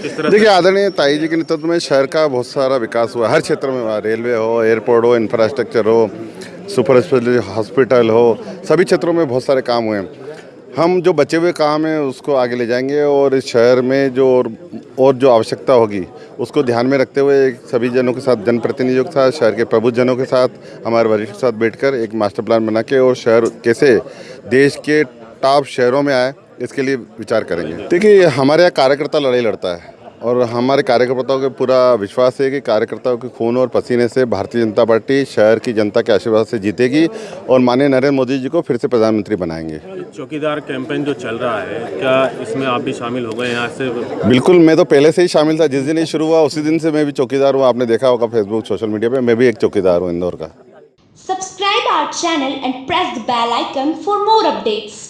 देखिए आदरणीय ताई जी के नेतृत्व में शहर का बहुत सारा विकास हुआ हर क्षेत्र में हुआ रेलवे हो एयरपोर्ट हो इंफ्रास्ट्रक्चर हो सुपर स्पेशलिटी हॉस्पिटल हो सभी क्षेत्रों में बहुत सारे काम हुए हैं। हम जो बचे हुए काम हैं उसको आगे ले जाएँगे और इस शहर में जो और, और जो आवश्यकता होगी उसको ध्यान में रखते हुए सभी जनों के साथ जनप्रतिनिधियों के साथ शहर के प्रबुद्ध जनों के साथ हमारे वरिष्ठ के साथ बैठकर एक मास्टर प्लान बना के और शहर कैसे देश के टॉप शहरों में आए इसके लिए विचार करेंगे। देखिए हमारे यहाँ कार्यकर्ता लड़ाई लड़ता है और हमारे कार्यकर्ताओं के पूरा विश्वास है कि कार्यकर्ताओं के खून और पसीने से भारतीय जनता पार्टी शहर की जनता के आशीर्वाद से जीतेगी और माननीय नरेंद्र मोदी जी को फिर से प्रधानमंत्री बनाएँगे। चौकीदार कैंपेन जो चल रहा है क्या इसमें आप भी शामिल हो गए यहाँ से बिल्कुल मैं तो पहले से ही शामिल था। जिस दिन ये शुरू हुआ उसी दिन से मैं भी चौकीदार हूँ। आपने देखा होगा फेसबुक सोशल मीडिया पे मैं भी एक चौकीदार हूँ इंदौर का। Subscribe our channel and press the bell icon for more updates.